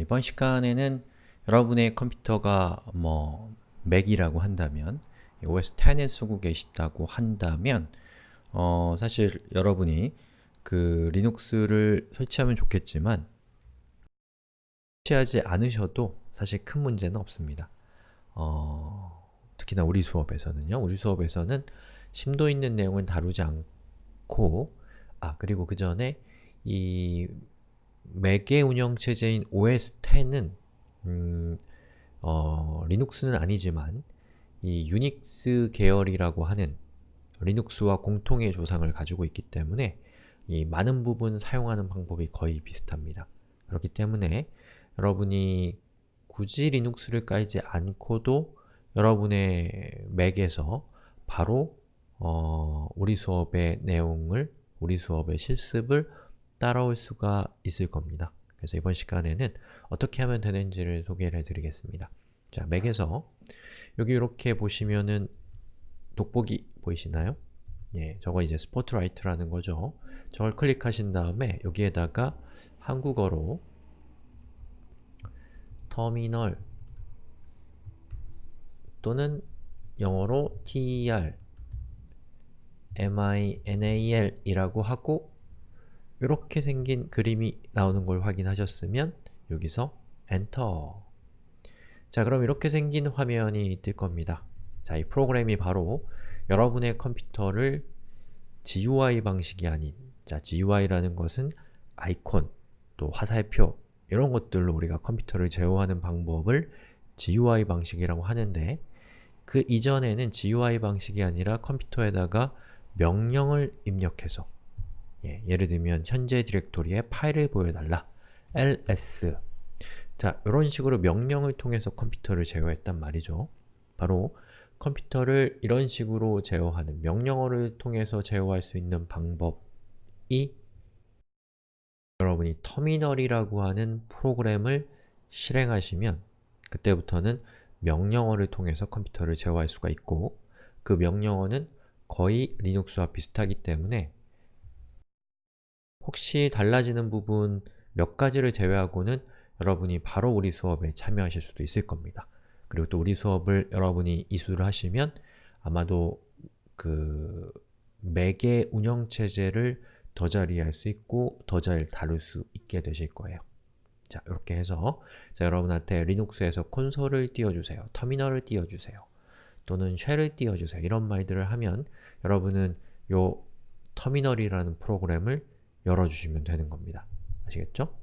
이번 시간에는 여러분의 컴퓨터가 뭐 맥이라고 한다면 OS 10을 쓰고 계시다고 한다면 어, 사실 여러분이 그 리눅스를 설치하면 좋겠지만 설치하지 않으셔도 사실 큰 문제는 없습니다. 어, 특히나 우리 수업에서는요. 우리 수업에서는 심도 있는 내용을 다루지 않고 아, 그리고 그 전에 이 맥의 운영체제인 OS 10은 음, 어, 리눅스는 아니지만 이 유닉스 계열이라고 하는 리눅스와 공통의 조상을 가지고 있기 때문에 이 많은 부분 사용하는 방법이 거의 비슷합니다. 그렇기 때문에 여러분이 굳이 리눅스를 깔지 않고도 여러분의 맥에서 바로 어, 우리 수업의 내용을, 우리 수업의 실습을 따라올 수가 있을 겁니다. 그래서 이번 시간에는 어떻게 하면 되는지를 소개를 해드리겠습니다. 자, 맥에서 여기 이렇게 보시면은 돋보기 보이시나요? 예, 저거 이제 스포트라이트라는 거죠. 저걸 클릭하신 다음에 여기에다가 한국어로 터미널 또는 영어로 ter, minal 이라고 하고 이렇게 생긴 그림이 나오는 걸 확인하셨으면 여기서 엔터 자 그럼 이렇게 생긴 화면이 뜰 겁니다. 자, 이 프로그램이 바로 여러분의 컴퓨터를 GUI 방식이 아닌 자, GUI라는 것은 아이콘, 또 화살표 이런 것들로 우리가 컴퓨터를 제어하는 방법을 GUI 방식이라고 하는데 그 이전에는 GUI 방식이 아니라 컴퓨터에다가 명령을 입력해서 예, 예를 들면 현재 디렉토리에 파일을 보여달라 ls 자, 이런 식으로 명령을 통해서 컴퓨터를 제어했단 말이죠. 바로 컴퓨터를 이런 식으로 제어하는 명령어를 통해서 제어할 수 있는 방법이 여러분이 터미널이라고 하는 프로그램을 실행하시면 그때부터는 명령어를 통해서 컴퓨터를 제어할 수가 있고 그 명령어는 거의 리눅스와 비슷하기 때문에 혹시 달라지는 부분 몇 가지를 제외하고는 여러분이 바로 우리 수업에 참여하실 수도 있을 겁니다. 그리고 또 우리 수업을 여러분이 이수를 하시면 아마도 그 맥의 운영체제를 더잘 이해할 수 있고 더 잘 다룰 수 있게 되실 거예요. 자, 이렇게 해서 자, 여러분한테 리눅스에서 콘솔을 띄워주세요. 터미널을 띄워주세요. 또는 쉘을 띄워주세요. 이런 말들을 하면 여러분은 요 터미널이라는 프로그램을 열어주시면 되는 겁니다. 아시겠죠?